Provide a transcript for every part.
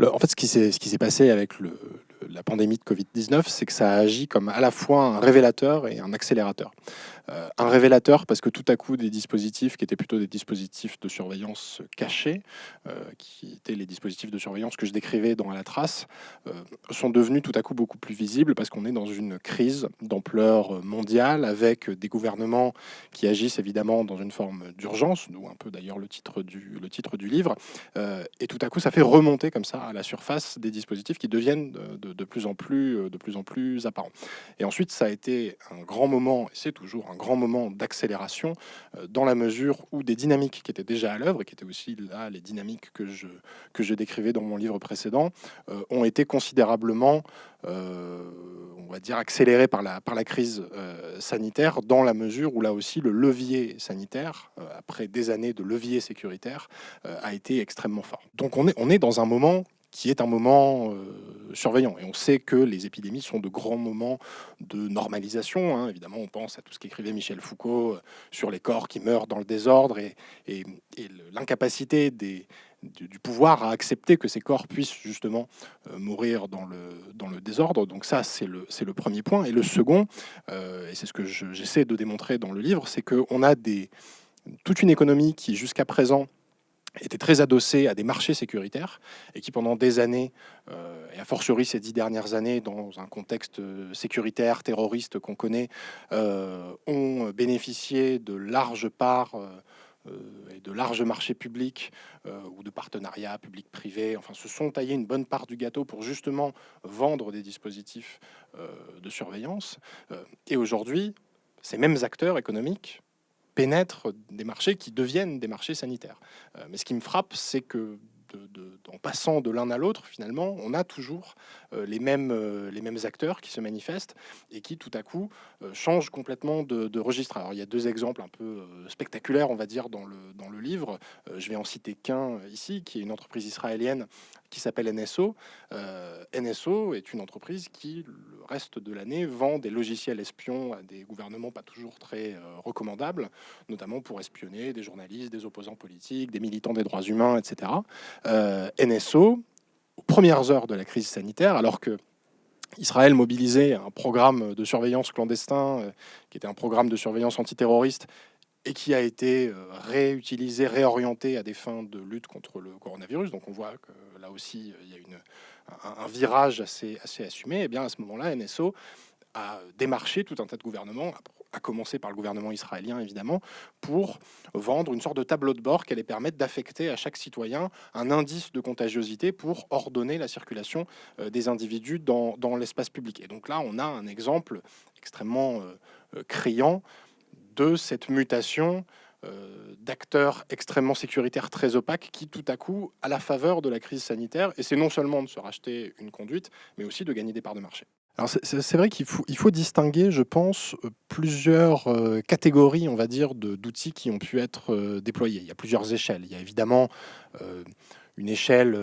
en fait, ce qui s'est passé avec la pandémie de Covid-19, c'est que ça a agi comme à la fois un révélateur et un accélérateur. Euh, un révélateur parce que tout à coup, des dispositifs qui étaient plutôt des dispositifs de surveillance cachés, euh, qui étaient les dispositifs de surveillance que je décrivais dans la trace, euh, sont devenus tout à coup beaucoup plus visibles parce qu'on est dans une crise d'ampleur mondiale avec des gouvernements qui agissent évidemment dans une forme d'urgence, d'où un peu d'ailleurs le titre du le titre du livre. et tout à coup, ça fait remonter comme ça à la surface des dispositifs qui deviennent de, plus en plus de plus en plus apparents. Et ensuite, ça a été un grand moment, et c'est toujours un grand moment d'accélération euh, dans la mesure où des dynamiques qui étaient déjà à l'œuvre et qui étaient aussi là les dynamiques que je, décrivais dans mon livre précédent euh, ont été considérablement euh, on va dire accélérées par la, par la crise sanitaire dans la mesure où là aussi le levier sanitaire après des années de levier sécuritaire a été extrêmement fort. Donc on est, on est dans un moment qui est un moment euh, surveillant. Et on sait que les épidémies sont de grands moments de normalisation. Hein. Évidemment, on pense à tout ce qu'écrivait Michel Foucault euh, sur les corps qui meurent dans le désordre et, l'incapacité du, pouvoir à accepter que ces corps puissent justement euh, mourir dans le, dans le désordre. Donc ça, c'est le, le premier point. Et le second, et c'est ce que j'essaie de démontrer dans le livre, c'est qu'on a des, toute une économie qui, jusqu'à présent, était très adossé à des marchés sécuritaires et qui pendant des années, euh, et a fortiori ces dix dernières années, dans un contexte euh, sécuritaire, terroriste qu'on connaît, euh, ont bénéficié de larges parts et de larges marchés publics ou de partenariats publics-privés, enfin se sont taillés une bonne part du gâteau pour justement vendre des dispositifs de surveillance. et aujourd'hui, ces mêmes acteurs économiques pénètrent des marchés qui deviennent des marchés sanitaires. Euh, mais ce qui me frappe, c'est que en passant de l'un à l'autre, finalement, on a toujours euh, les, mêmes, euh, les mêmes acteurs qui se manifestent et qui, tout à coup, changent complètement de, registre. Alors, il y a deux exemples un peu spectaculaires, on va dire, dans le, dans le livre. je vais en citer qu'un ici, qui est une entreprise israélienne qui s'appelle NSO. NSO est une entreprise qui, reste de l'année vend des logiciels espions à des gouvernements pas toujours très euh, recommandables, notamment pour espionner des journalistes, des opposants politiques, des militants des droits humains, etc. Euh, NSO, aux premières heures de la crise sanitaire, alors que Israël mobilisait un programme de surveillance clandestin, euh, qui était un programme de surveillance antiterroriste, et qui a été réutilisé, réorienté à des fins de lutte contre le coronavirus. Donc on voit que là aussi, il y a un, virage assez, assez assumé, et eh bien à ce moment-là, NSO a démarché tout un tas de gouvernements, à commencer par le gouvernement israélien évidemment, pour vendre une sorte de tableau de bord qui allait permettre d'affecter à chaque citoyen un indice de contagiosité pour ordonner la circulation euh, des individus dans, l'espace public. Et donc là, on a un exemple extrêmement euh, euh, criant de cette mutation d'acteurs extrêmement sécuritaires, très opaques, qui tout à coup, à la faveur de la crise sanitaire, et c'est non seulement de se racheter une conduite, mais aussi de gagner des parts de marché. C'est vrai qu'il faut, distinguer, je pense, euh, plusieurs euh, catégories, on va dire, d'outils qui ont pu être déployés. Il y a plusieurs échelles. Il y a évidemment une échelle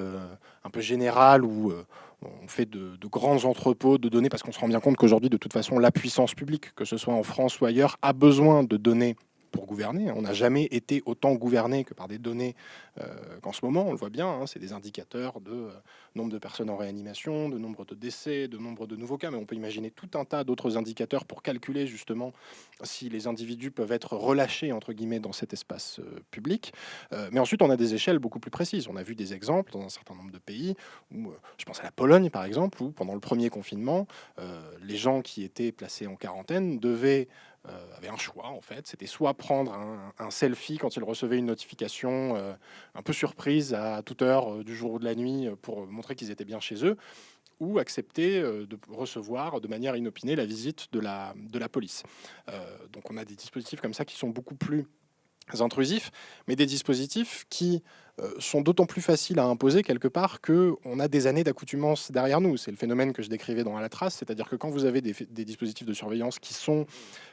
un peu générale où on fait de, de, grands entrepôts de données parce qu'on se rend bien compte qu'aujourd'hui, de toute façon, la puissance publique, que ce soit en France ou ailleurs, a besoin de données pour gouverner. On n'a jamais été autant gouverné que par des données euh, qu'en ce moment. On le voit bien, hein, c'est des indicateurs de euh, nombre de personnes en réanimation, de nombre de décès, de nombre de nouveaux cas, mais on peut imaginer tout un tas d'autres indicateurs pour calculer justement si les individus peuvent être relâchés, entre guillemets, dans cet espace euh, public. mais ensuite, on a des échelles beaucoup plus précises. On a vu des exemples dans un certain nombre de pays, où, je pense à la Pologne par exemple, où pendant le premier confinement, les gens qui étaient placés en quarantaine devaient avait un choix en fait. C'était soit prendre un, selfie quand il recevait une notification euh, un peu surprise à toute heure euh, du jour ou de la nuit pour montrer qu'ils étaient bien chez eux, ou accepter de recevoir de manière inopinée la visite de la, de la police. donc on a des dispositifs comme ça qui sont beaucoup plus intrusifs, mais des dispositifs qui euh, sont d'autant plus faciles à imposer quelque part qu'on a des années d'accoutumance derrière nous. C'est le phénomène que je décrivais dans la trace, c'est-à-dire que quand vous avez des, dispositifs de surveillance qui sont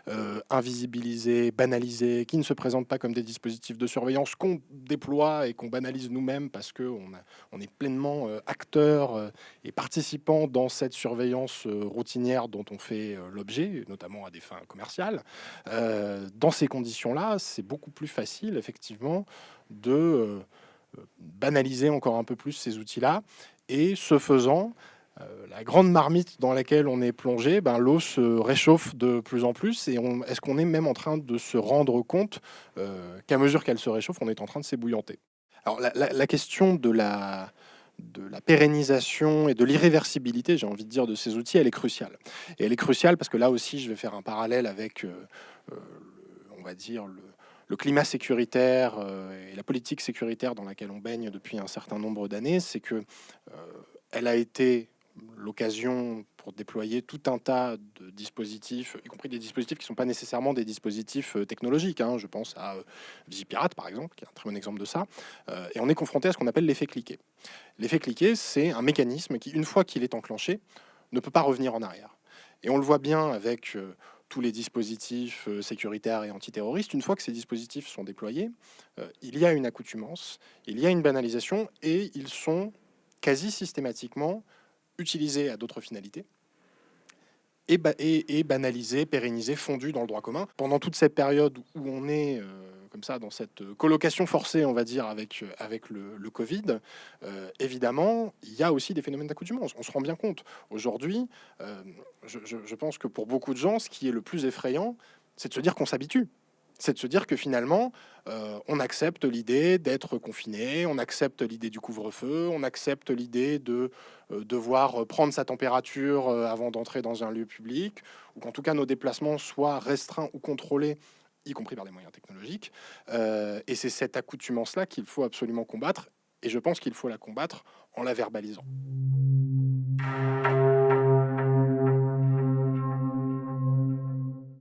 euh, invisibilisés, banalisés, qui ne se présentent pas comme des dispositifs de surveillance qu'on déploie et qu'on banalise nous-mêmes parce qu'on on est pleinement euh, acteur et participant dans cette surveillance routinière dont on fait l'objet, notamment à des fins commerciales, dans ces conditions-là, c'est beaucoup plus facile effectivement de banaliser encore un peu plus ces outils-là Et ce faisant, la grande marmite dans laquelle on est plongé, ben, l'eau se réchauffe de plus en plus. Et est-ce qu'on est même en train de se rendre compte qu'à mesure qu'elle se réchauffe, on est en train de s'ébouillanter? Alors la, question de la, de la pérennisation et de l'irréversibilité, j'ai envie de dire, de ces outils, elle est cruciale. Et elle est cruciale parce que là aussi, je vais faire un parallèle avec, on va dire, le, le climat sécuritaire euh, et la politique sécuritaire dans laquelle on baigne depuis un certain nombre d'années, c'est que euh, elle a été l'occasion pour déployer tout un tas de dispositifs, y compris des dispositifs qui ne sont pas nécessairement des dispositifs euh, technologiques. Hein. Je pense à Visipirate, par exemple, qui est un très bon exemple de ça. et on est confronté à ce qu'on appelle l'effet cliquet. L'effet cliquet, c'est un mécanisme qui, une fois qu'il est enclenché, ne peut pas revenir en arrière. Et on le voit bien avec tous les dispositifs euh, sécuritaires et antiterroristes, une fois que ces dispositifs sont déployés, euh, il y a une accoutumance, il y a une banalisation et ils sont quasi systématiquement utilisés à d'autres finalités et, et, banalisés, pérennisés, fondus dans le droit commun. Pendant toute cette période où on est euh, comme ça dans cette colocation forcée, on va dire, avec, avec le, Covid, euh, évidemment, il y a aussi des phénomènes d'accoutumance. On se rend bien compte. Aujourd'hui, euh, je, pense que pour beaucoup de gens, ce qui est le plus effrayant, c'est de se dire qu'on s'habitue c'est de se dire que finalement, euh, on accepte l'idée d'être confiné, on accepte l'idée du couvre-feu, on accepte l'idée de devoir prendre sa température avant d'entrer dans un lieu public, ou qu'en tout cas nos déplacements soient restreints ou contrôlés y compris par des moyens technologiques. Euh, et c'est cette accoutumance-là qu'il faut absolument combattre, et je pense qu'il faut la combattre en la verbalisant.